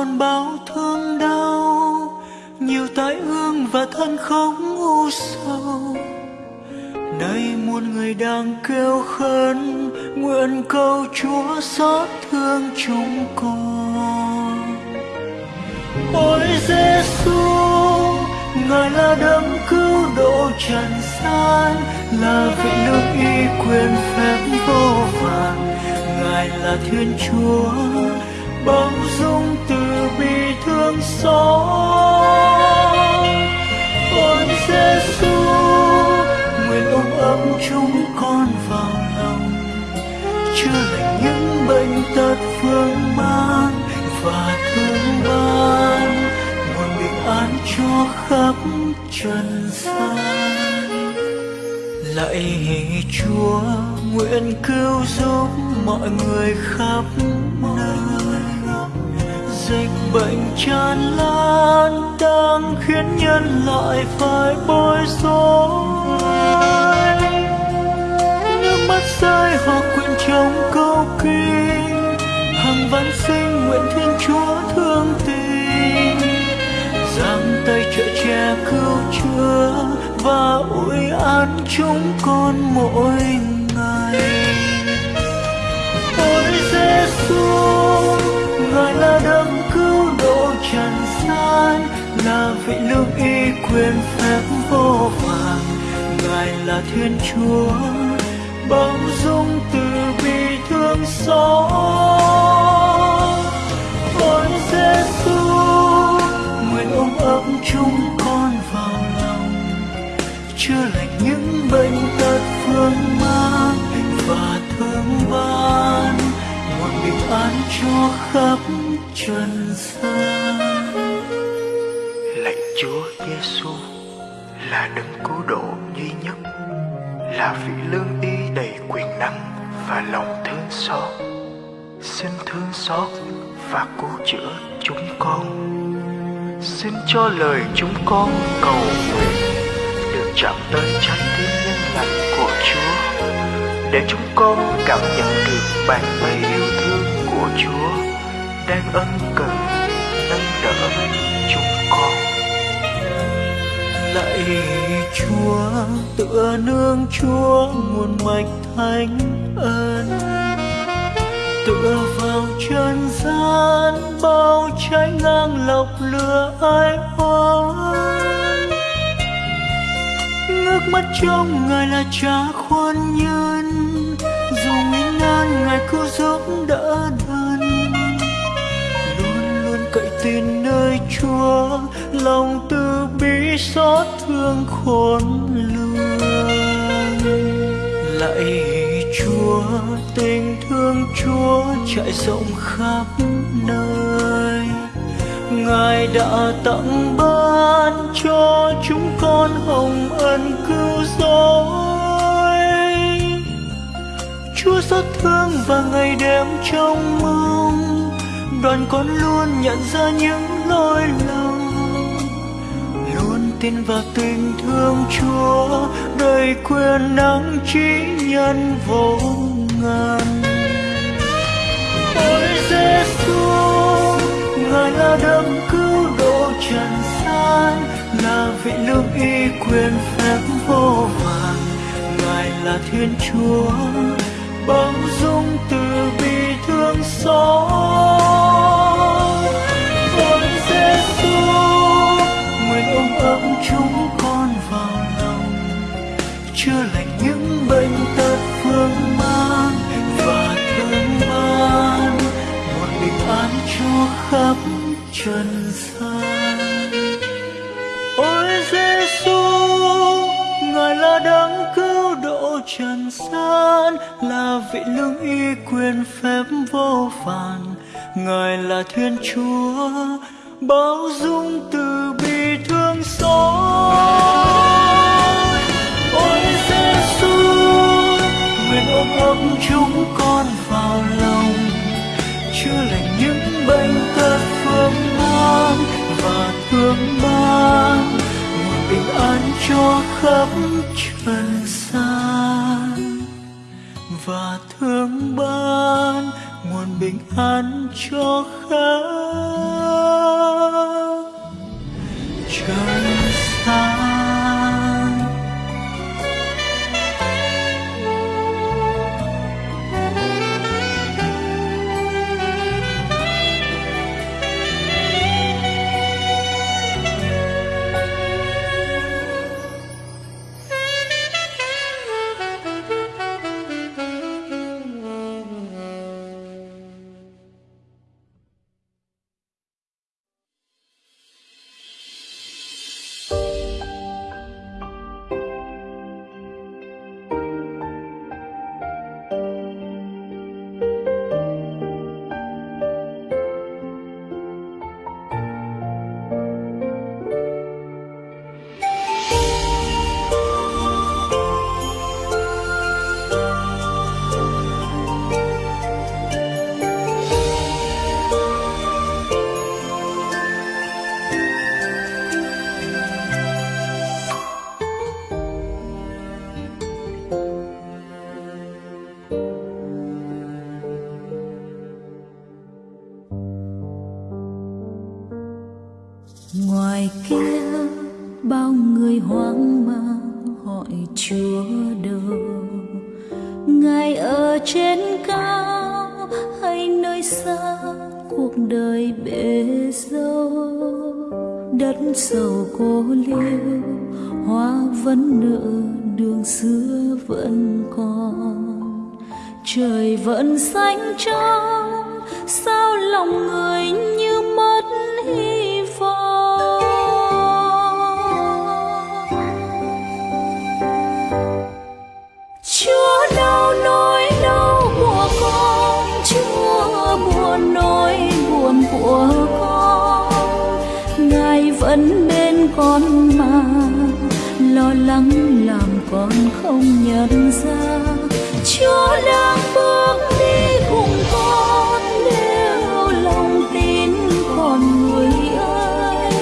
gian bao thương đau, nhiều tai ương và thân không u sầu. Nay muôn người đang kêu khấn, nguyện cầu chúa xót thương chúng con. Ôi giêsu ngài là đấng cứu độ trần gian, là vị nước y quyền phép vô vàn. Ngài là thiên chúa bao dung từ thương xót ôi giêsu nguyện ôm ấp chúng con vào lòng. Chữa lành những bệnh tật phương mang và thương ban, nguồn bình an cho khắp trần gian. Lạy chúa, nguyện cứu giúp mọi người khắp dịch bệnh tràn lan đang khiến nhân loại phải bối rối. Nước mắt rơi, họ quyện trong câu kinh. Hàng văn sinh nguyện thiên chúa thương tình. Giang tay trợ che cứu chữa và ủi an chúng con mỗi ngày. Ôi giêsu ngài là đấng là vị lương y quyền phép vô vàng ngài là thiên chúa bao dung từ bi thương xót. Con giêsu nguyện ôm ấp chúng con vào lòng. Chữa lành những bệnh tật phương mang và thương ban. Một bình an cho khắp trần gian. Chúa Giêsu là đấng cứu độ duy nhất, là vị lương y đầy quyền năng và lòng thương xót. Xin thương xót và cứu chữa chúng con. Xin cho lời chúng con cầu nguyện được chạm tới trái tim nhân lành của Chúa, để chúng con cảm nhận được bàn tay yêu thương của Chúa đang ân cần lạy chúa tựa nương chúa nguồn mạch thánh ân. Tựa vào chân gian bao trái ngang lọc lửa ai oán ngước mắt trong ngài là cha khoan nhân dù nguy nan ngài cứu giúp đỡ đơn, luôn luôn cậy tin nơi chúa lòng xót thương khôn lường. Lạy chúa, tình thương chúa trải rộng khắp nơi. Ngài đã tặng ban cho chúng con hồng ân cứu rỗi. Chúa xót thương và ngày đêm trong mong. Đoàn con luôn nhận ra những lỗi lầm tin vào tình thương chúa đầy quyền năng trí nhân vô ngần. Ôi giêsu ngài là đấng cứu độ trần gian, là vị lương y quyền phép vô vàn. Ngài là thiên chúa bao dung từ bi thương xót. Chúng con vào lòng. Chưa lành những bệnh tật phương mang và thương ban một bình an cho khắp trần gian. Ôi giêsu ngài là đấng cứu độ trần gian, là vị lương y quyền phép vô vàn ngài là thiên chúa, bao dung từ bi ôi Giêsu nguyện ôm ấp chúng con vào lòng chữa lành những bệnh tật phương mang và thương ban nguồn bình an cho khắp trần gian và thương ban nguồn bình an cho khắp trần gian vẫn bên con mà. Lo lắng làm con không nhận ra. Chúa đang bước đi cùng con, nếu lòng tin còn người ơi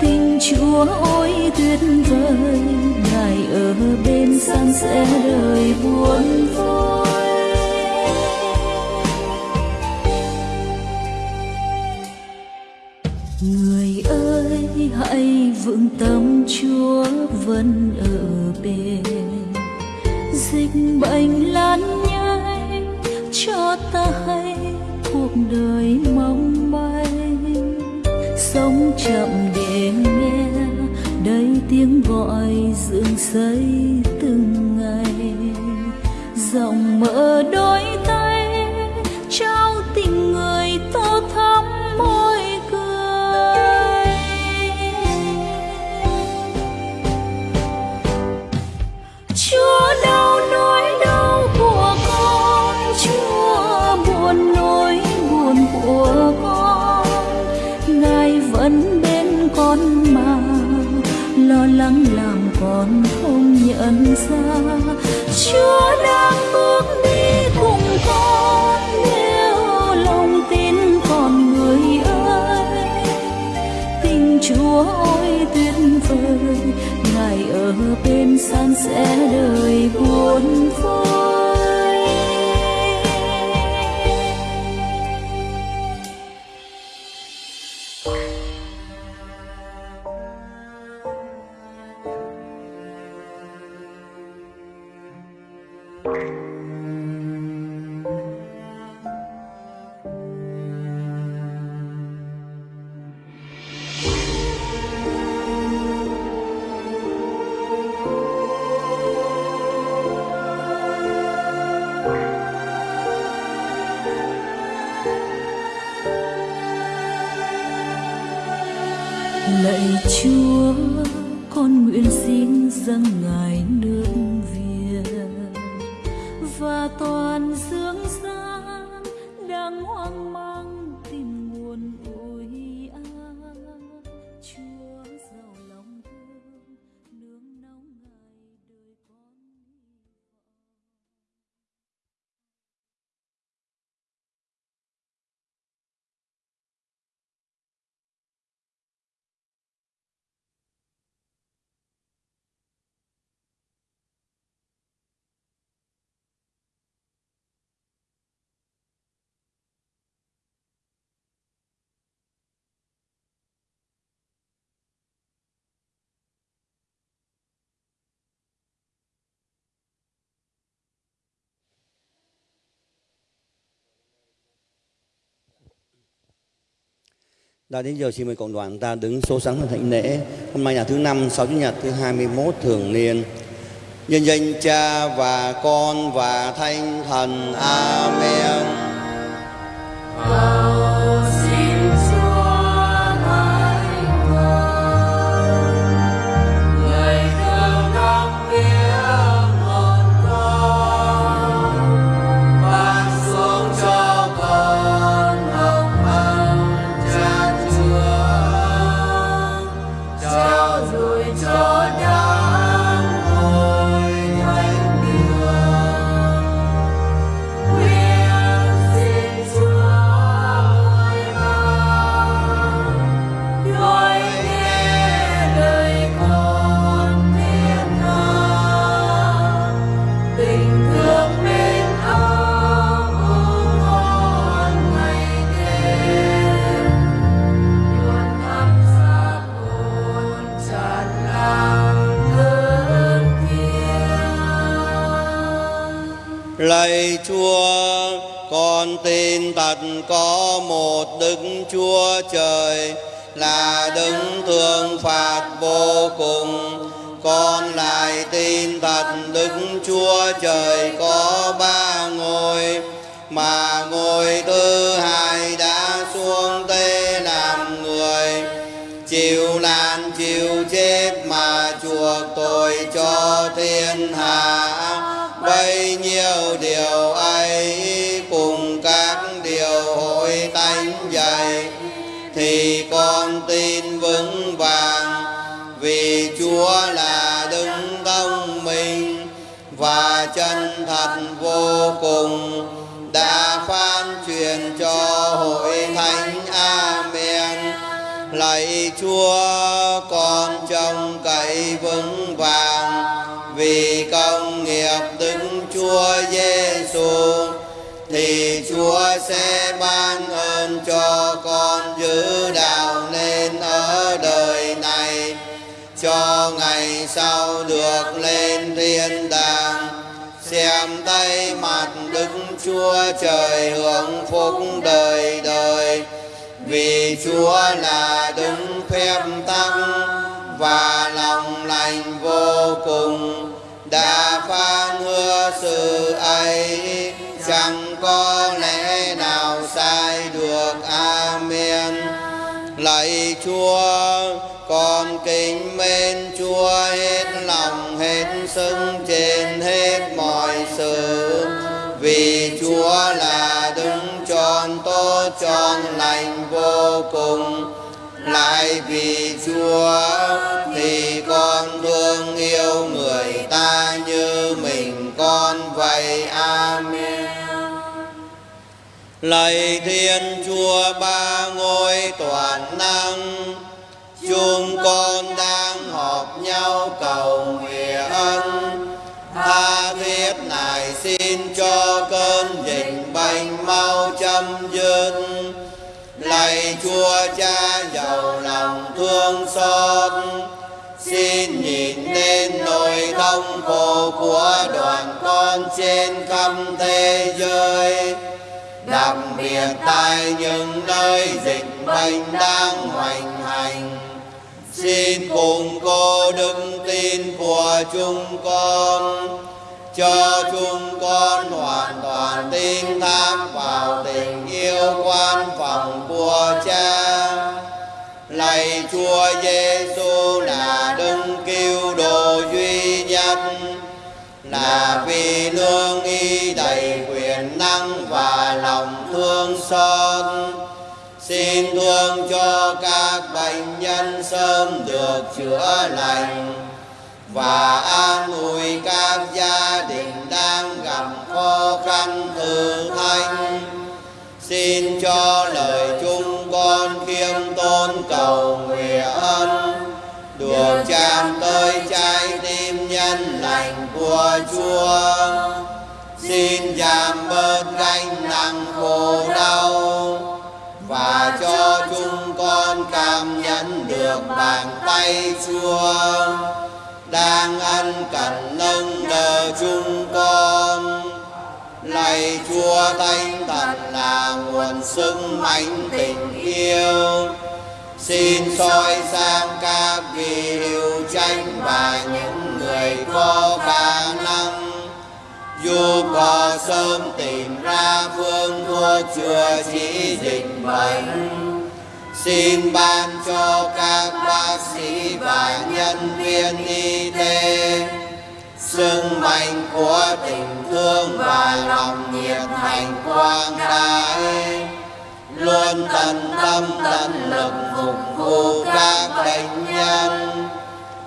tình chúa ôi tuyệt vời, ngài ở bên san sẻ đời buồn vui. Người hãy vững tâm chúa vẫn ở bên. Dịch bệnh lan nhanh, cho ta hay cuộc đời mong manh. Sống chậm để nghe đây tiếng gọi dựng xây từng ngày. Dòng mở đôi san sẻ đời buồn Đã đến giờ xin mời cộng đoàn ta đứng số sáng và thịnh lễ. Hôm nay là thứ năm, sau chủ nhật thứ 21 thường niên. Nhân danh Cha và Con và thanh Thần. Amen. Chúa Trời là đứng thương phạt vô cùng. Con lại tin thật Đức Chúa Trời có ba ngôi, mà ngôi thứ hai đã xuống tê làm người chịu nạn chịu chết mà chuộc tội cho thiên hạ thì con tin vững vàng, vì Chúa là đứng công minh và chân thật vô cùng, đã phán truyền cho hội thánh. Amen. Lạy Chúa, con trông cậy vững vàng, vì công nghiệp đứng Chúa Giêsu thì Chúa sẽ ban được lên thiên đàng. Xem tay mặt Đức Chúa Trời hưởng phúc đời đời. Vì Chúa là đứng phép tăng và lòng lành vô cùng. Đã phán hứa sự ấy, chẳng có lẽ nào sai được. Amen. Lạy Chúa, con kính mến Chúa hết bằng hết sức trên hết mọi sự, vì Chúa là đứng tròn tốt, tròn lành vô cùng. Lại vì Chúa thì con thương yêu người ta như mình con vậy. Amen. Lạy thiên chúa, ba ngôi toàn năng, chúng con đang họp nhau cầu nguyện. Tha thiết này xin cho cơn dịch bệnh mau chấm dứt. Lạy chúa cha giàu lòng thương xót. Xin nhìn lên nỗi thống khổ của đoàn con trên khắp thế giới. Đặc biệt tại những nơi dịch bệnh đang hoành hành xin cùng cô đức tin của chúng con. Cho chúng con hoàn toàn tin thác vào tình yêu quan phòng của cha. Lạy chúa giêsu là đấng cứu độ duy nhất, là vì lương y đầy quyền năng và lòng thương xót xin thương cho các bệnh nhân sớm được chữa lành và an ủi các gia đình đang gặp khó khăn thử thách xin cho lời chúng con khiêm tôn cầu nguyện. Được chạm tới trái tim nhân lành của Chúa. Xin giảm bớt gánh nặng khổ đau và cho chúng con cảm nhận được bàn tay Chúa đang ăn cần nâng đỡ chúng con lạy Chúa Thánh Thần là nguồn sức mạnh tình yêu xin soi sang các vị hữu tranh và những người con sớm tìm ra phương thuốc chữa trị dịch bệnh. Xin ban cho các bác sĩ và nhân viên y tế sức mạnh của tình thương và lòng nhiệt thành quang đại luôn tận tâm tận lực phục vụ các bệnh nhân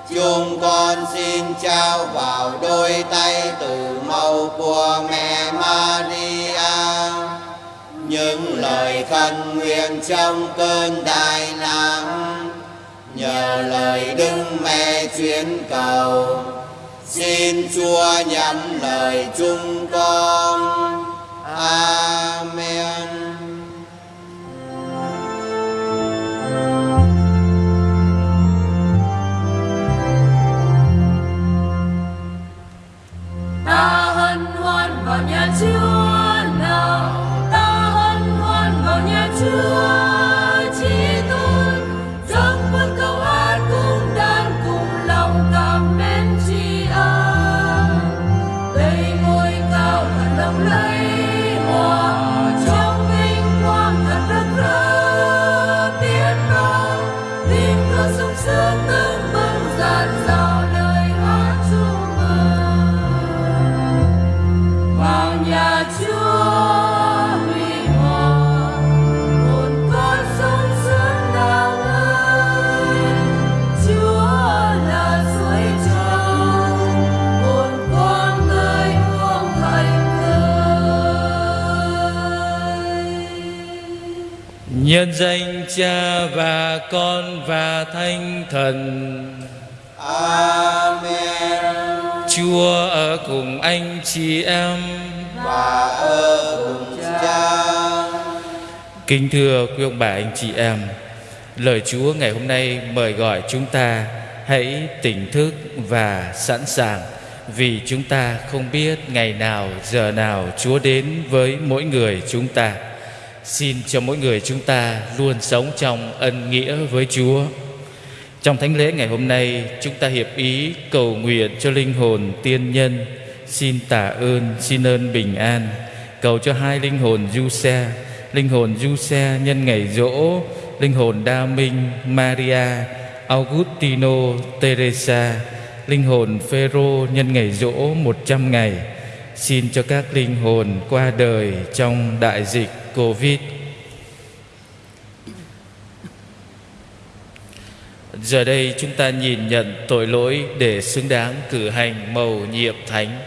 chúng con xin trao vào đôi tay từ màu của mẹ Maria. Những lời khẩn nguyện trong cơn đại nạn. Nhờ lời đức mẹ chuyến cầu. Xin chúa nhắn lời chúng con. Amen. Ta hân hoan vào nhà chúa Nhân danh Cha và Con và Thánh Thần. amen Chúa ở cùng anh chị em. và ở cùng cha Kính thưa quý ông bà anh chị em, lời Chúa ngày hôm nay mời gọi chúng ta hãy tỉnh thức và sẵn sàng vì chúng ta không biết ngày nào giờ nào Chúa đến với mỗi người chúng ta. Xin cho mỗi người chúng ta luôn sống trong ân nghĩa với Chúa. Trong thánh lễ ngày hôm nay, chúng ta hiệp ý cầu nguyện cho linh hồn tiên nhân. Xin tạ ơn, xin ơn bình an. Cầu cho hai linh hồn du xe, linh hồn du xe nhân ngày rỗ, linh hồn đa minh Maria, Augustino, Teresa, linh hồn Phêrô nhân ngày rỗ 100 ngày. Xin cho các linh hồn qua đời trong đại dịch Covid Giờ đây chúng ta nhìn nhận tội lỗi để xứng đáng cử hành mầu nhiệm thánh.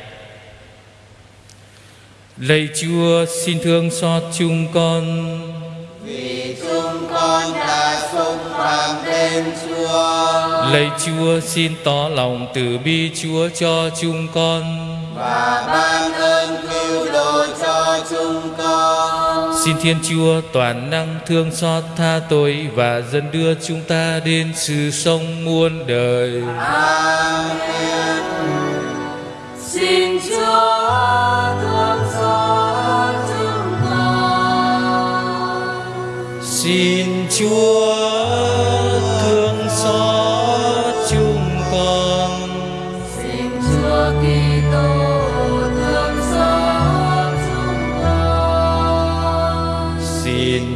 Lạy Chúa xin thương xót chúng con. vì chúng con đã xúc phạm tên Chúa Lạy Chúa xin tỏ lòng từ bi Chúa cho chúng con. và ban ơn cứu độ cho chúng con Xin Thiên Chúa toàn năng thương xót tha tội và dẫn đưa chúng ta đến sự sống muôn đời. amen xin chúa thương xót chúng con Xin Chúa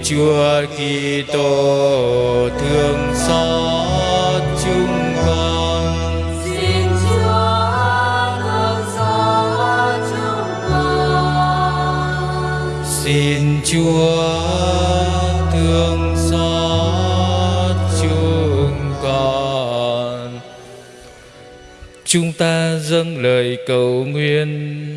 Chúa Kitô thương xót chúng con. Xin Chúa thương xót chúng con. Xin Chúa thương xót chúng con. Chúng ta dâng lời cầu nguyện.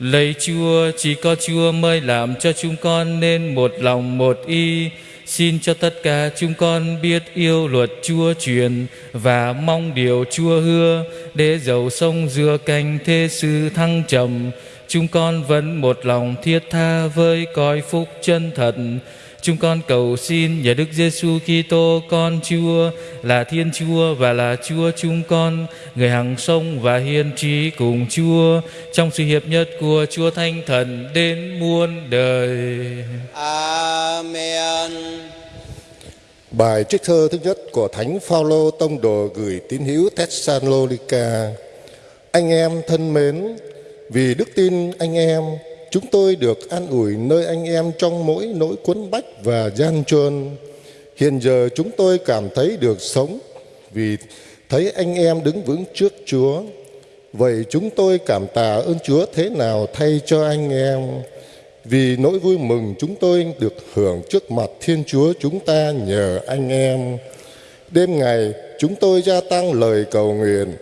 Lạy Chúa, chỉ có Chúa mới làm cho chúng con nên một lòng một ý. Xin cho tất cả chúng con biết yêu luật Chúa truyền và mong điều Chúa hứa để dầu sông dừa cành thế sự thăng trầm. Chúng con vẫn một lòng thiết tha với cõi phúc chân thật. Chúng con cầu xin nhờ Đức Giêsu Kitô con Chúa là Thiên Chúa và là Chúa chúng con, người hằng sống và hiên trí cùng Chúa trong sự hiệp nhất của Chúa Thánh Thần đến muôn đời. amen Bài trích thơ thứ nhất của Thánh Phaolô tông đồ gửi tín hữu Thessalonica. Anh em thân mến, vì đức tin anh em, chúng tôi được an ủi nơi anh em trong mỗi nỗi quấn bách và gian truân. Hiện giờ chúng tôi cảm thấy được sống vì thấy anh em đứng vững trước Chúa. Vậy chúng tôi cảm tạ ơn Chúa thế nào thay cho anh em. Vì nỗi vui mừng chúng tôi được hưởng trước mặt Thiên Chúa chúng ta nhờ anh em. Đêm ngày, chúng tôi gia tăng lời cầu nguyện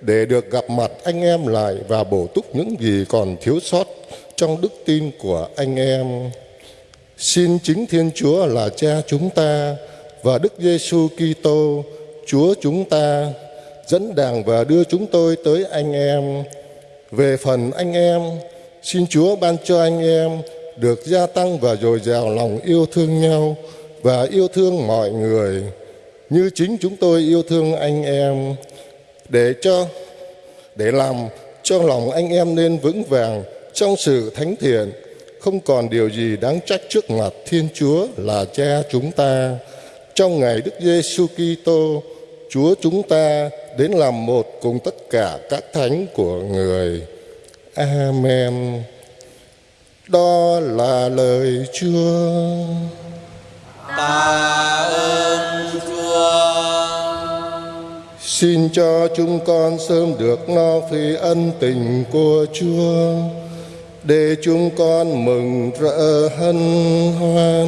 để được gặp mặt anh em lại và bổ túc những gì còn thiếu sót trong đức tin của anh em. Xin chính Thiên Chúa là Cha chúng ta và Đức Giêsu Kitô, Chúa chúng ta dẫn đàng và đưa chúng tôi tới anh em. Về phần anh em, xin Chúa ban cho anh em được gia tăng và dồi dào lòng yêu thương nhau và yêu thương mọi người như chính chúng tôi yêu thương anh em để cho để làm cho lòng anh em nên vững vàng trong sự thánh thiện không còn điều gì đáng trách trước mặt Thiên Chúa là Cha chúng ta trong ngày Đức Giêsu Kitô Chúa chúng ta đến làm một cùng tất cả các thánh của người. Amen. Đó là lời Chúa. Tạ ơn Chúa. Xin cho chúng con sớm được no phi ân tình của Chúa để chúng con mừng rỡ hân hoan.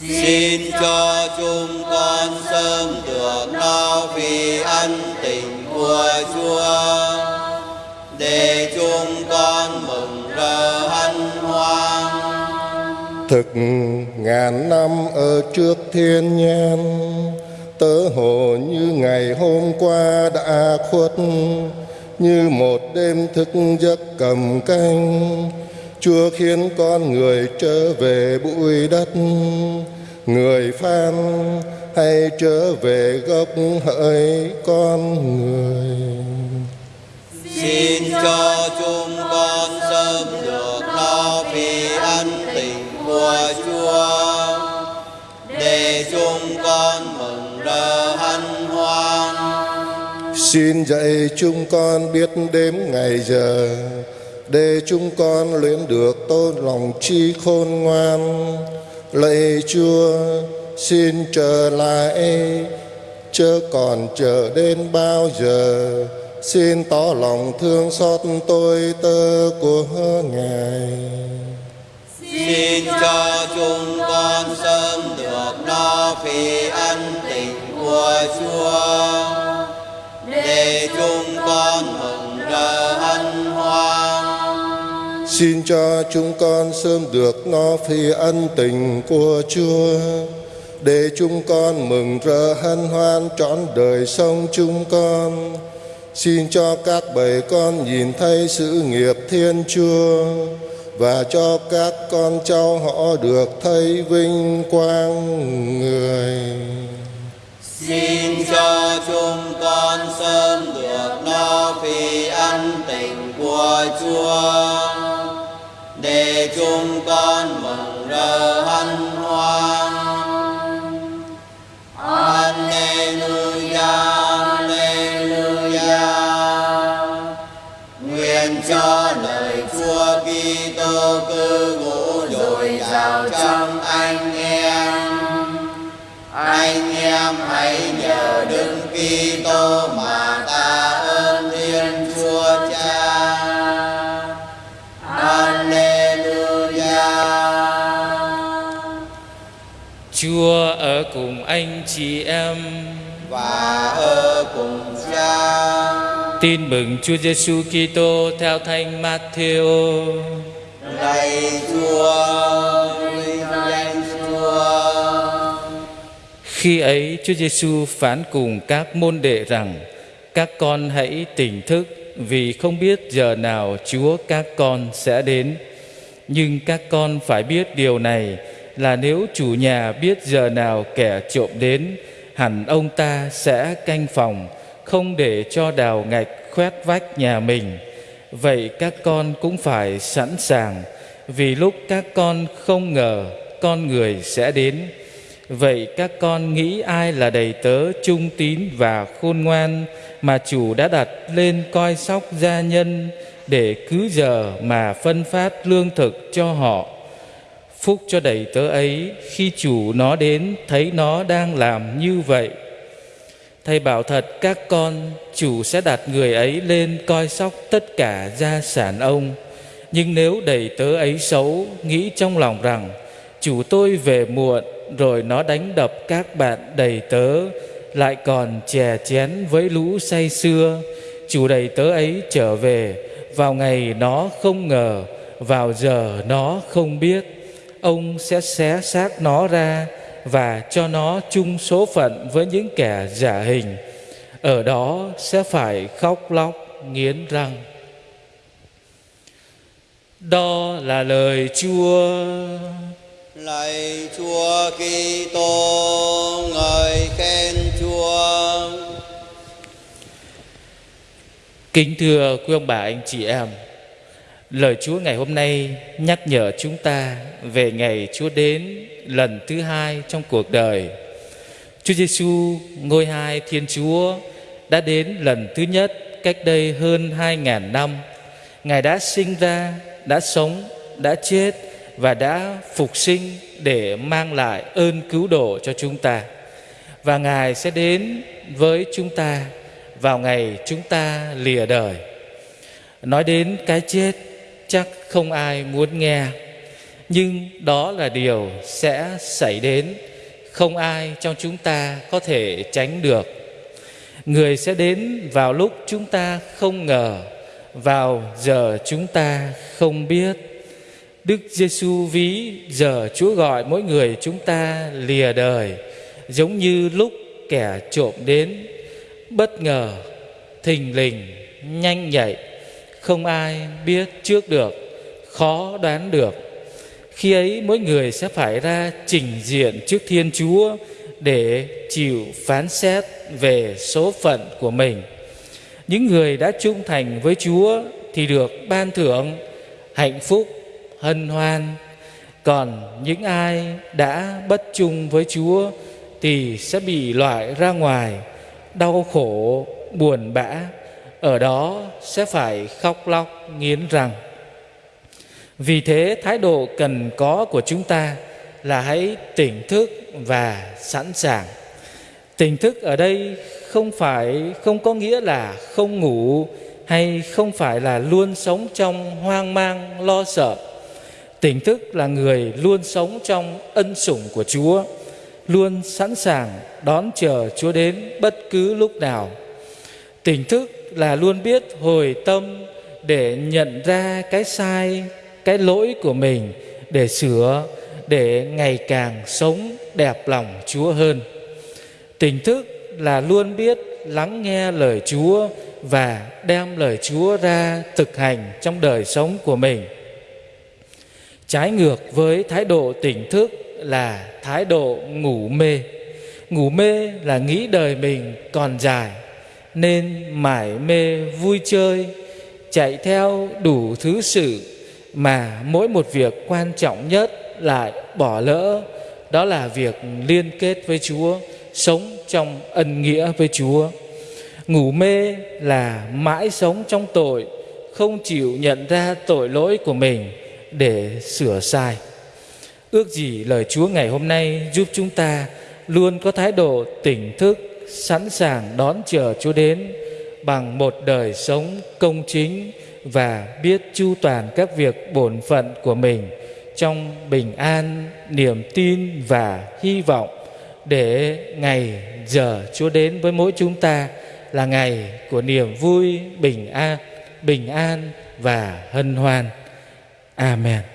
Xin cho chúng con sớm được no vì ân tình của Chúa để chúng con mừng rỡ hân hoan. Thực ngàn năm ở trước thiên nhiên tớ hồ như ngày hôm qua đã khuất như một đêm thức giấc cầm canh, Chúa khiến con người trở về bụi đất người phan hay trở về gốc hỡi con người Xin cho chúng con sớm được lo vì ân tình của Chúa, để chúng con mừng rỡ hân hoan. Xin dạy chúng con biết đếm ngày giờ để chúng con luyện được tôn lòng chi khôn ngoan. Lạy Chúa, xin trở lại, chớ còn chờ đến bao giờ. Xin tỏ lòng thương xót tôi tơ của Ngài. Xin cho chúng con sớm được no vì ân tình của Chúa để chúng con mừng rỡ hân hoan. Xin cho chúng con sớm được no phi ân tình của Chúa để chúng con mừng rỡ hân hoan trọn đời sống chúng con. Xin cho các bầy con nhìn thấy sự nghiệp Thiên Chúa và cho các con cháu họ được thấy vinh quang người. Xin cho chúng con sớm được no vì ân tình của Chúa để chúng con mừng rỡ hân hoan. Alleluia, Alleluia. Nguyện cho lời Chúa Kitô cư ngụ dồi dào trong anh em. Anh em hãy nhờ Đức Kitô mà tạ ơn Thiên Chúa Cha. Alleluia. Chúa ở cùng anh chị em. Và ở cùng Cha. Tin mừng Chúa Giêsu Kitô theo Thánh Matthew. Lạy Chúa, Khi ấy Chúa Giêsu phán cùng các môn đệ rằng: Các con hãy tỉnh thức vì không biết giờ nào Chúa các con sẽ đến. Nhưng các con phải biết điều này là nếu chủ nhà biết giờ nào kẻ trộm đến, hẳn ông ta sẽ canh phòng, không để cho đào ngạch khoét vách nhà mình. Vậy các con cũng phải sẵn sàng, vì lúc các con không ngờ con người sẽ đến. Vậy các con nghĩ ai là đầy tớ trung tín và khôn ngoan mà chủ đã đặt lên coi sóc gia nhân để cứ giờ mà phân phát lương thực cho họ. Phúc cho đầy tớ ấy khi chủ nó đến thấy nó đang làm như vậy. Thầy bảo thật các con, chủ sẽ đặt người ấy lên coi sóc tất cả gia sản ông. Nhưng nếu đầy tớ ấy xấu, nghĩ trong lòng rằng chủ tôi về muộn rồi nó đánh đập các bạn đầy tớ, lại còn chè chén với lũ say xưa. Chủ đầy tớ ấy trở về, vào ngày nó không ngờ, vào giờ nó không biết. Ông sẽ xé xác nó ra và cho nó chung số phận với những kẻ giả hình. Ở đó sẽ phải khóc lóc nghiến răng. Đó là lời chúa. Lạy Chúa Kitô, ngợi khen Chúa. Kính thưa quý ông bà anh chị em, lời Chúa ngày hôm nay nhắc nhở chúng ta về ngày Chúa đến lần thứ hai trong cuộc đời. Chúa Giêsu ngôi hai Thiên Chúa đã đến lần thứ nhất cách đây hơn hai ngàn năm. Ngài đã sinh ra, đã sống, đã chết và đã phục sinh để mang lại ơn cứu độ cho chúng ta. Và Ngài sẽ đến với chúng ta vào ngày chúng ta lìa đời. Nói đến cái chết chắc không ai muốn nghe, nhưng đó là điều sẽ xảy đến, không ai trong chúng ta có thể tránh được. Người sẽ đến vào lúc chúng ta không ngờ, vào giờ chúng ta không biết Đức Giêsu ví giờ Chúa gọi mỗi người chúng ta lìa đời giống như lúc kẻ trộm đến bất ngờ, thình lình, nhanh nhạy, không ai biết trước được, khó đoán được. Khi ấy mỗi người sẽ phải ra trình diện trước Thiên Chúa để chịu phán xét về số phận của mình. Những người đã trung thành với Chúa thì được ban thưởng hạnh phúc hân hoan. Còn những ai đã bất chung với chúa thì sẽ bị loại ra ngoài, đau khổ, buồn bã. Ở đó sẽ phải khóc lóc nghiến răng. Vì thế thái độ cần có của chúng ta là hãy tỉnh thức và sẵn sàng. Tỉnh thức ở đây không phải, không có nghĩa là không ngủ hay không phải là luôn sống trong hoang mang, lo sợ. Tỉnh thức là người luôn sống trong ân sủng của Chúa, luôn sẵn sàng đón chờ Chúa đến bất cứ lúc nào. Tỉnh thức là luôn biết hồi tâm để nhận ra cái sai, cái lỗi của mình để sửa, để ngày càng sống đẹp lòng Chúa hơn. Tỉnh thức là luôn biết lắng nghe lời Chúa và đem lời Chúa ra thực hành trong đời sống của mình. Trái ngược với thái độ tỉnh thức là thái độ ngủ mê. Ngủ mê là nghĩ đời mình còn dài nên mải mê vui chơi, chạy theo đủ thứ sự mà mỗi một việc quan trọng nhất lại bỏ lỡ đó là việc liên kết với Chúa, sống trong ân nghĩa với Chúa. Ngủ mê là mãi sống trong tội, không chịu nhận ra tội lỗi của mình để sửa sai. Ước gì lời Chúa ngày hôm nay giúp chúng ta luôn có thái độ tỉnh thức, sẵn sàng đón chờ Chúa đến bằng một đời sống công chính và biết chu toàn các việc bổn phận của mình trong bình an, niềm tin và hy vọng để ngày giờ Chúa đến với mỗi chúng ta là ngày của niềm vui, bình an, bình an và hân hoan. Amen.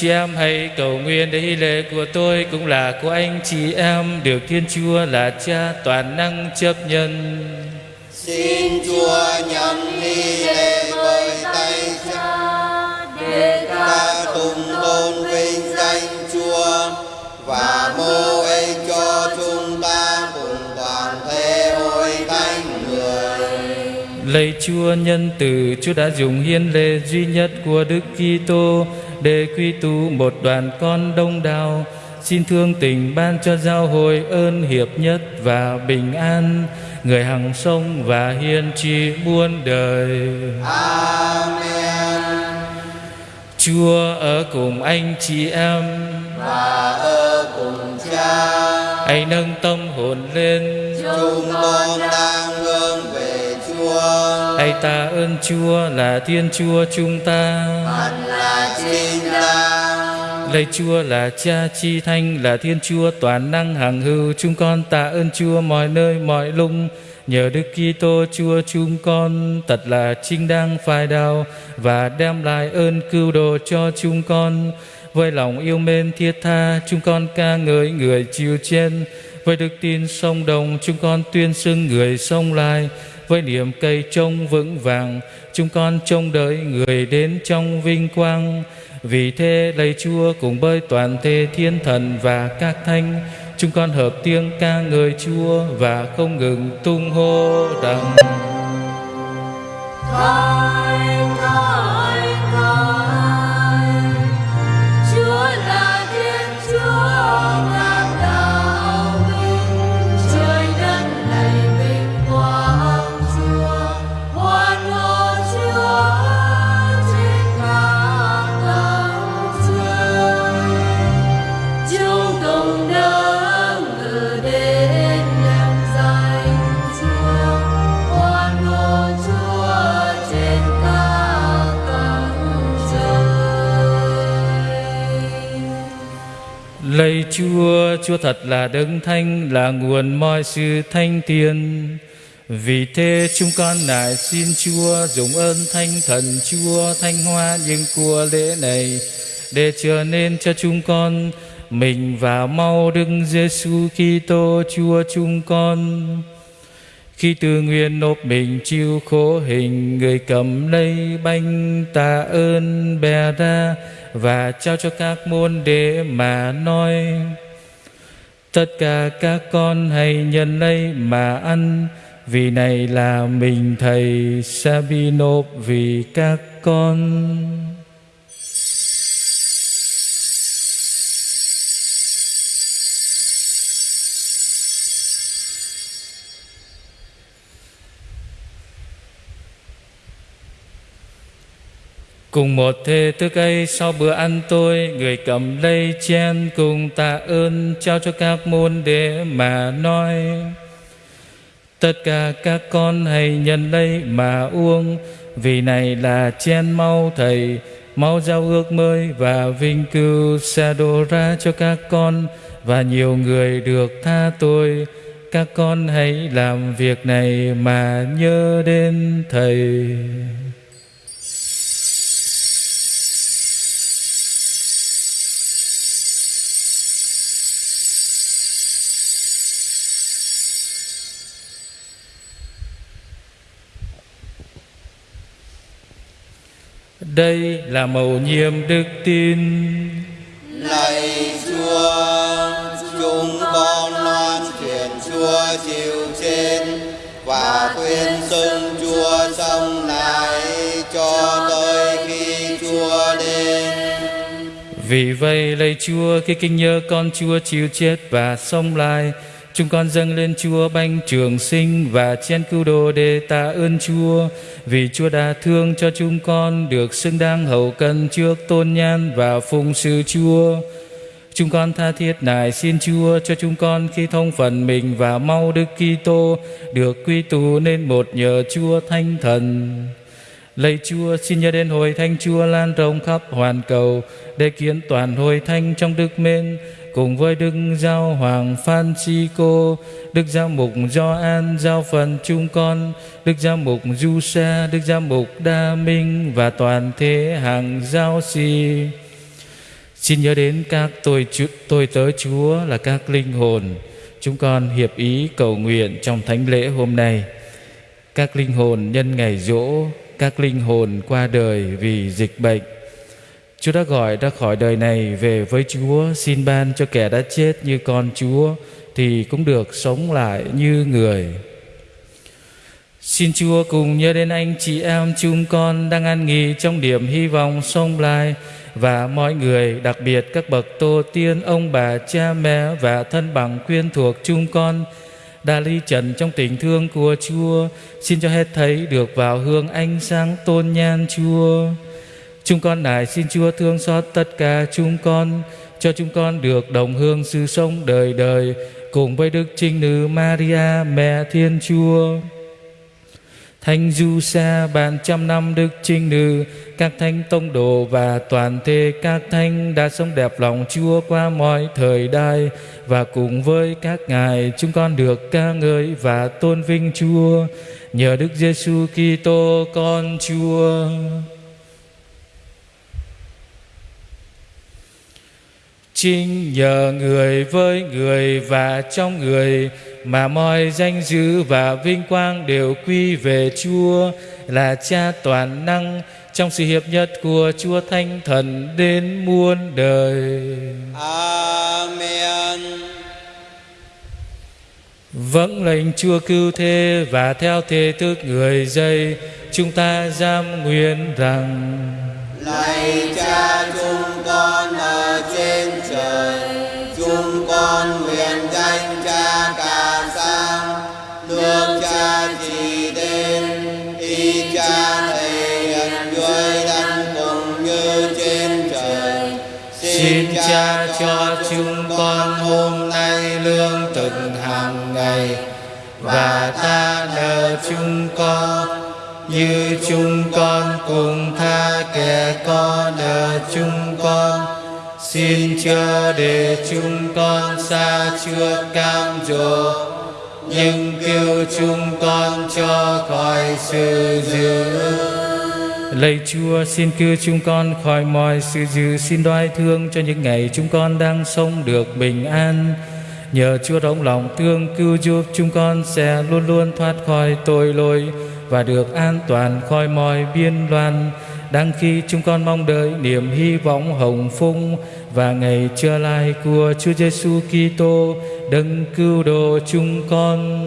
Chị em hãy cầu nguyện để hy lễ của tôi cũng là của anh chị em được Thiên Chúa là Cha toàn năng chấp nhận. Xin Chúa nhận hy lễ với tay cha để ta cùng tôn vinh danh Chúa và mô ấy cho chúng ta cùng toàn thể hội thánh người. Lạy Chúa nhân từ, Chúa đã dùng hiến lễ duy nhất của Đức Kitô để quy tụ một đoàn con đông đảo. Xin thương tình ban cho giáo hội ơn hiệp nhất và bình an, người hằng sống và hiền trị muôn đời. Amen. Chúa ở cùng anh chị em, Và ở cùng cha, hãy nâng tâm hồn lên, chúng con đang hướng về Chúa. hãy tạ ơn Chúa là Thiên Chúa chúng ta. là chính đáng Lạy Chúa là Cha Chi Thanh là Thiên Chúa toàn năng hằng hữu, chúng con tạ ơn Chúa mọi nơi mọi lúc. Nhờ Đức Kitô Chúa chúng con thật là chính đang phải đạo và đem lại ơn cứu độ cho chúng con. Với lòng yêu mến thiết tha, chúng con ca ngợi người chịu trên. Với đức tin sông đồng, chúng con tuyên xưng người sông lại. Với niềm cây trông vững vàng, chúng con trông đợi người đến trong vinh quang. Vì thế lạy Chúa cùng bơi toàn thể thiên thần và các thánh, chúng con hợp tiếng ca ngợi Chúa và không ngừng tung hô rằng Thánh, Chúa, Chúa thật là đấng thanh, là nguồn mọi sự thanh tiền. Vì thế chúng con nài xin Chúa dùng ơn thanh thần Chúa thanh hoa những của lễ này để trở nên cho chúng con mình và mau Đức Giêsu Kitô Chúa chúng con. Khi từ nguyện nộp mình chịu khổ hình Người cầm lấy bánh tạ ơn bè ra và trao cho các môn đệ mà nói Tất cả các con hãy nhận lấy mà ăn, Vì này là mình Thầy sẽ bị nộp vì các con. Cùng một thê thức ấy, sau bữa ăn tôi, Người cầm lấy chen cùng tạ ơn Trao cho các môn đệ mà nói. Tất cả các con hãy nhận lấy mà uống, Vì này là chen mau thầy, mau giao ước mới và vinh cưu sẽ đổ ra cho các con Và nhiều người được tha tôi. Các con hãy làm việc này mà nhớ đến thầy. Đây là mầu nhiệm đức tin Lạy Chúa, chúng con loan truyền Chúa chịu trên và tuyên xưng Chúa sống lại cho tới khi Chúa đến. Vì vậy lạy Chúa khi kinh nhớ con Chúa chịu chết và sống lại Chúng con dâng lên Chúa banh trường sinh và chén cứu độ để tạ ơn Chúa. Vì Chúa đã thương cho chúng con được xứng đáng hậu cần trước tôn nhan và phụng sự Chúa. Chúng con tha thiết nài xin Chúa cho chúng con khi thông phần mình và mau Đức Kitô được quy tụ nên một nhờ Chúa Thánh Thần. Lạy Chúa, xin nhớ đến hội thánh Chúa lan rộng khắp hoàn cầu để kiến toàn hội thánh trong đức mến cùng với Đức Giáo Hoàng Francisco, Đức Giáo Mục Gioan giao phần chúng con, Đức Giáo Mục Du Sa, Đức Giáo Mục Đa Minh và toàn thể hàng giáo sĩ. Xin nhớ đến các tôi tôi tớ Chúa là các linh hồn. Chúng con hiệp ý cầu nguyện trong thánh lễ hôm nay. Các linh hồn nhân ngày dỗ, các linh hồn qua đời vì dịch bệnh. Chúa đã gọi ra khỏi đời này về với Chúa, xin ban cho kẻ đã chết như con Chúa thì cũng được sống lại như người. Xin Chúa cùng nhớ đến anh chị em chúng con đang an nghỉ trong điểm hy vọng sông lai và mọi người, đặc biệt các bậc tổ tiên, ông bà, cha mẹ và thân bằng quyên thuộc chúng con đã ly trần trong tình thương của Chúa. Xin cho hết thấy được vào hương ánh sáng tôn nhan Chúa. Chúng con nài xin Chúa thương xót tất cả chúng con, cho chúng con được đồng hương sự sống đời đời cùng với Đức Trinh Nữ Maria, Mẹ Thiên Chúa. Thánh Du Sa bàn trăm năm Đức Trinh Nữ, các thánh tông đồ và toàn thể các thánh đã sống đẹp lòng Chúa qua mọi thời đại và cùng với các ngài chúng con được ca ngợi và tôn vinh Chúa nhờ Đức Giêsu Kitô con Chúa. Chính nhờ người với người và trong người mà mọi danh dự và vinh quang đều quy về Chúa là Cha toàn năng trong sự hiệp nhất của Chúa Thánh Thần đến muôn đời. Amen. Vâng lệnh Chúa cứu thế và theo thế thức người dây chúng ta giam nguyện rằng Lạy Cha chúng con ở trên trời, chúng con nguyện danh Cha cả sang, nước Cha chỉ đến, y Cha thể hiện dưới đất cũng như trên trời. Xin Cha cho chúng con hôm nay lương thực hàng ngày và ta nợ chúng con như chúng con cùng tha kẻ có nợ chúng con. Xin chớ để chúng con xa chưa cam dỗ. Nhưng cứu chúng con cho khỏi sự dữ Lạy Chúa, xin cứu chúng con khỏi mọi sự dữ Xin đoái thương cho những ngày chúng con đang sống được bình an. Nhờ Chúa rộng lòng, thương cứu giúp chúng con sẽ luôn luôn thoát khỏi tội lỗi và được an toàn khỏi mọi biên loạn đang khi chúng con mong đợi niềm hy vọng hồng phúc và ngày trở lại của Chúa Giêsu Kitô đấng cứu độ chúng con.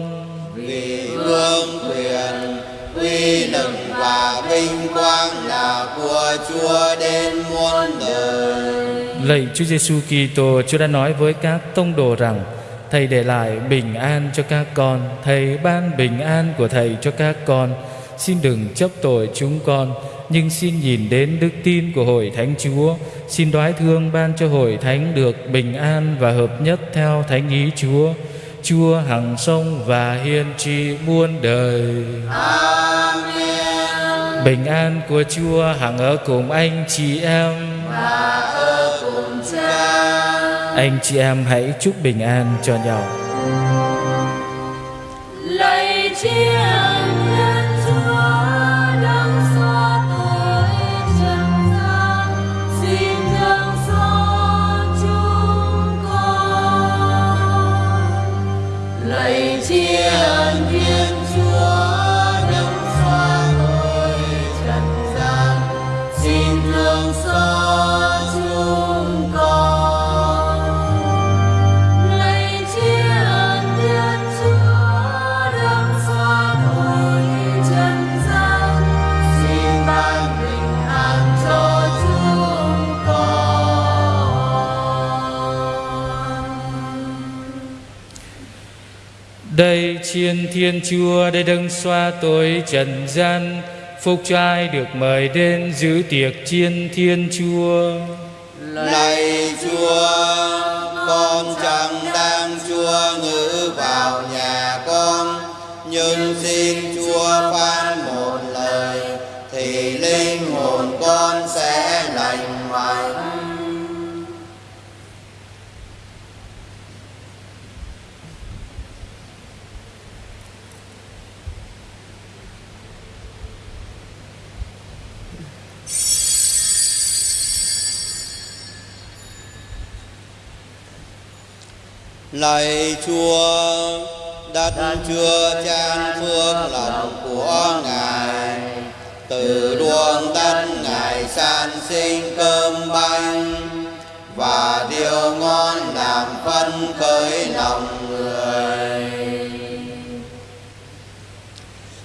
Vì vương quyền, uy lực và vinh quang là của Chúa đến muôn đời. Lạy Chúa Giêsu Kitô, Chúa đã nói với các tông đồ rằng Thầy để lại bình an cho các con. Thầy ban bình an của Thầy cho các con. Xin đừng chấp tội chúng con Nhưng xin nhìn đến đức tin của Hội Thánh Chúa. Xin đoái thương ban cho Hội Thánh được bình an và hợp nhất theo Thánh ý Chúa. Chúa hằng sông và hiên trị muôn đời. Amen. Bình an của Chúa hằng ở cùng anh chị em. Cha. Anh chị em hãy chúc bình an cho nhau. Lạy chiêng Đây thiên chúa đây đấng xoa tội trần gian Phúc cho ai được mời đến giữ tiệc chiên thiên chúa. Lạy Chúa, con chẳng đang Chúa ngữ vào nhà con, nhưng xin Chúa phán lạy chúa đất chưa chan phước lòng của ngài. Từ luồng đất ngài san sinh cơm bánh. và điều ngon làm phân khởi lòng người.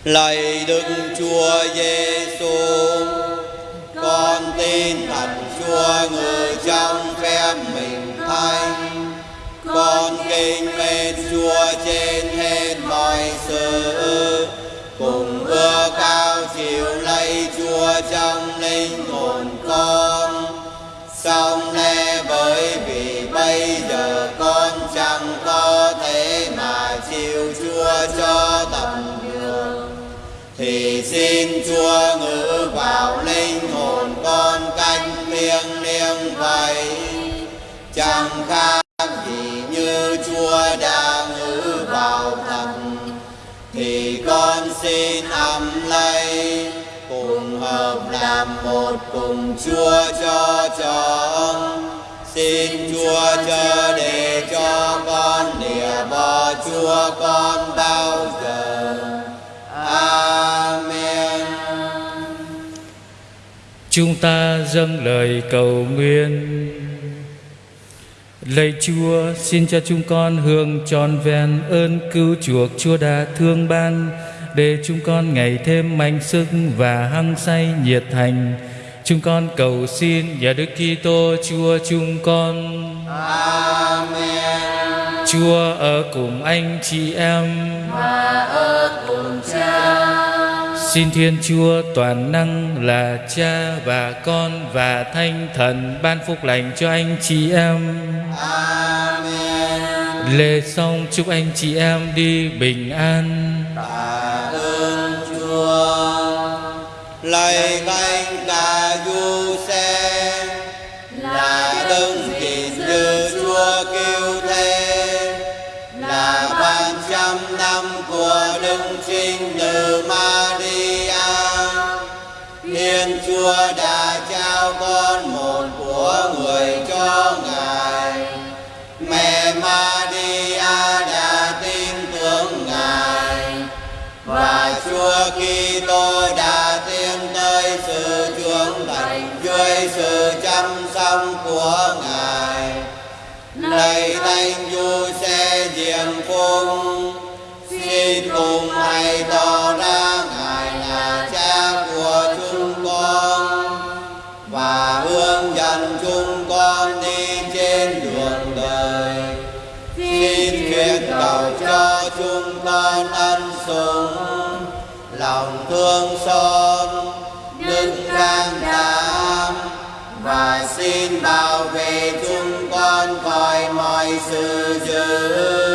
Lạy đức chúa giêsu con tin thật chúa ngự trong phép mình thanh con kính mến chúa trên hết mọi sự. Cùng ưa cao chịu lấy chúa trong linh hồn con. Xong lẽ bởi vì bây giờ con chẳng có thể mà chịu chúa cho tầm được thì xin chúa ngự vào linh hồn con cách liêng liêng vậy chẳng khác gì như chúa đã ngự vào thật thì con xin ấm lấy, cùng hợp làm một cùng chúa cho chọn xin chúa chờ để cho con lìa bỏ chúa con bao giờ. Amen. Chúng ta dâng lời cầu nguyện. Lạy Chúa, xin cho chúng con hưởng tròn vẹn ơn cứu chuộc Chúa đã thương ban để chúng con ngày thêm mạnh sức và hăng say nhiệt thành. Chúng con cầu xin nhờ Đức Kitô Chúa chúng con. amen Chúa ở cùng anh chị em. và ở cùng cha Xin Thiên Chúa toàn năng là Cha và Con và Thanh Thần ban phúc lành cho anh chị em. amen Lễ xong chúc anh chị em đi bình an. tạ ơn chúa lạy thánh cả du xe là đấng kỵ như chúa cứu thế là ban trăm năm của đức trinh nữ Maria Thiên Chúa đã trao con một của người cho Ngài. Mẹ Maria đã tin tưởng Ngài. Và Chúa Kitô đã tiến tới sự trưởng thành dưới sự chăm sóc của Ngài. Con ân sủng Lòng thương xót, Đức can đảm. Và xin bảo vệ chúng con khỏi mọi sự dữ.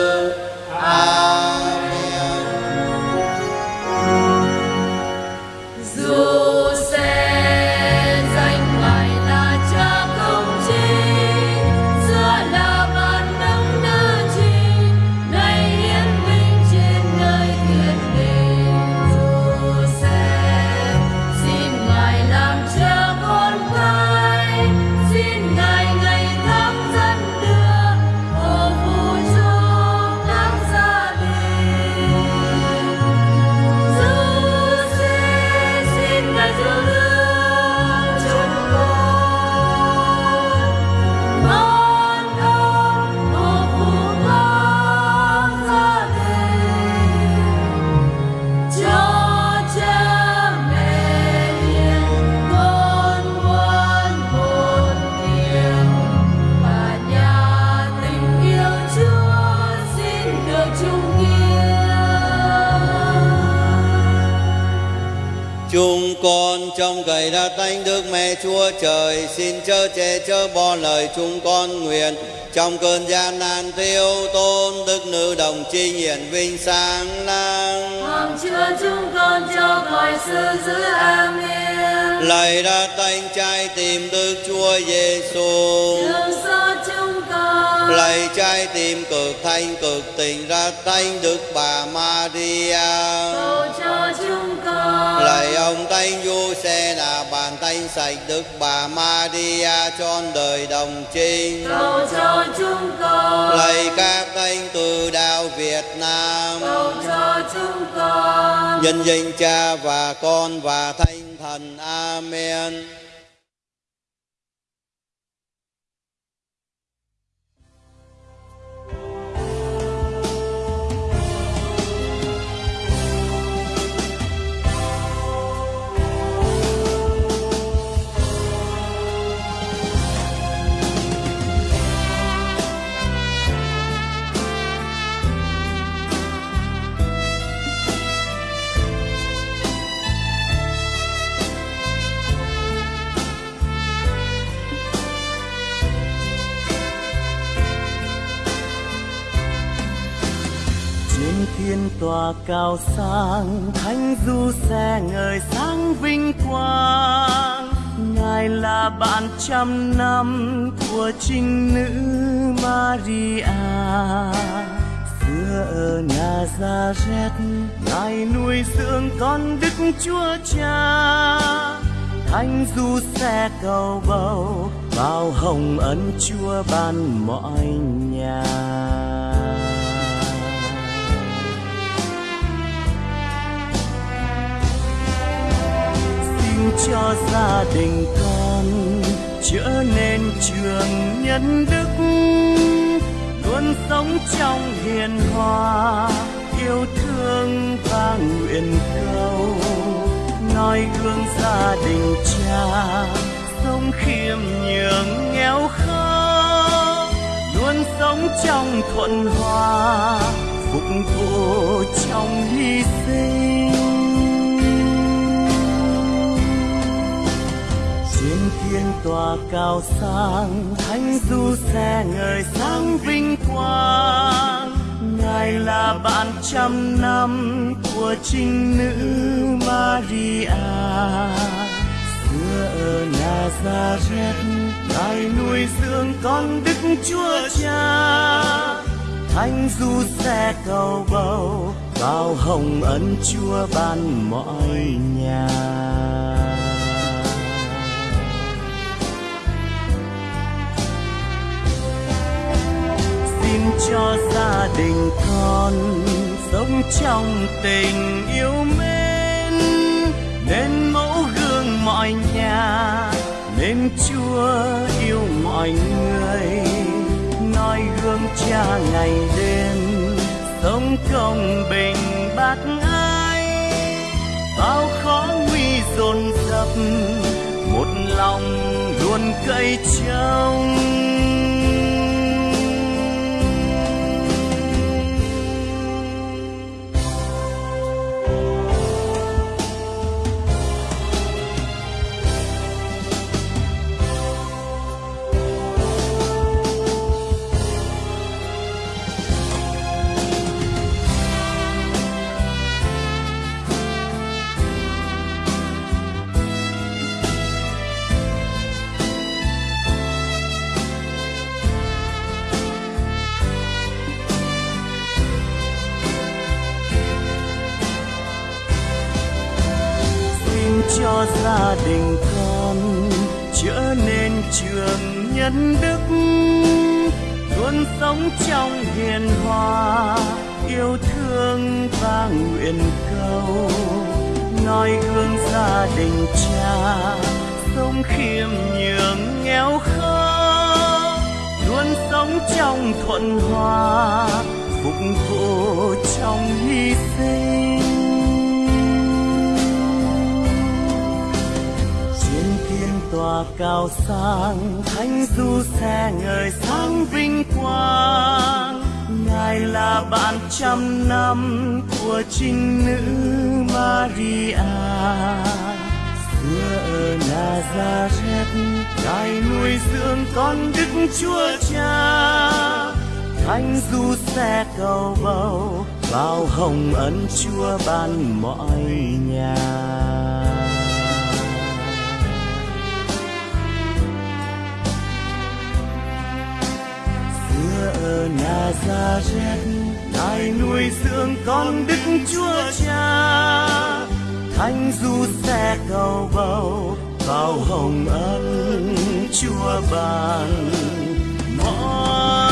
Chúa Trời Xin chớ che chớ bỏ lời chúng con nguyện. Trong cơn gian nan thiếu tôn Đức nữ đồng chi hiển vinh sáng lang Hằng chúa chúng con cho khỏi sự giữ Amen. Lạy đã tánh trái tìm Đức Chúa Giêsu Thương xót chúng con. Lạy trái tim cực thanh cực tình ra tánh Đức Bà Maria. Cầu cho chúng con. Lạy ông Thánh Du sẽ là bàn tay sạch Đức Bà Maria trọn đời đồng trinh. cầu cho chúng con Lạy các thánh từ đạo Việt Nam. cầu cho chúng con Nhân danh Cha và Con và Thánh Thần. Amen. Thiên tòa cao sang, thánh du xe ngời sáng vinh quang. Ngài là bạn trăm năm của trinh nữ maria. Xưa ở nazareth ngài nuôi dưỡng con đức chúa cha. Thánh du xe cầu bầu, bao hồng ân chúa ban mọi nhà. Cho gia đình con trở nên trường nhân đức, luôn sống trong hiền hòa, yêu thương và nguyện cầu. Noi gương gia đình cha, sống khiêm nhường, nghèo khó luôn sống trong thuận hòa, phục vụ trong hy sinh. Trên thiên tòa cao sang, thánh du xe ngời sáng vinh quang. Ngài là bạn trăm năm của trinh nữ maria. Xưa ở nazareth ngài nuôi dưỡng con đức chúa cha. Thánh du xe cầu bầu bao hồng ân chúa ban mọi nhà. Xin cho gia đình con. Sống trong tình yêu mến, nên mẫu gương mọi nhà, nên chúa yêu mọi người. Noi gương cha ngày đêm, sống công bình bác ái. Bao khó nguy dồn dập, một lòng luôn cậy trông. Trường nhân đức, luôn sống trong hiền hòa, yêu thương và nguyện cầu. Noi gương gia đình cha, sống khiêm nhường, nghèo khó luôn sống trong thuận hòa. Tòa cao sang, thánh du xe ngời sáng vinh quang. Ngài là bạn trăm năm của trinh nữ maria. Xưa ở nazareth, ngài nuôi dưỡng con đức chúa cha. Thánh du xe cầu bầu, bao hồng ân chúa ban mọi nhà. giờ Nazareth ngài nuôi dưỡng con Đức Chúa Cha. Thánh du xe cầu bầu, vào hồng ân Chúa ban. Mọi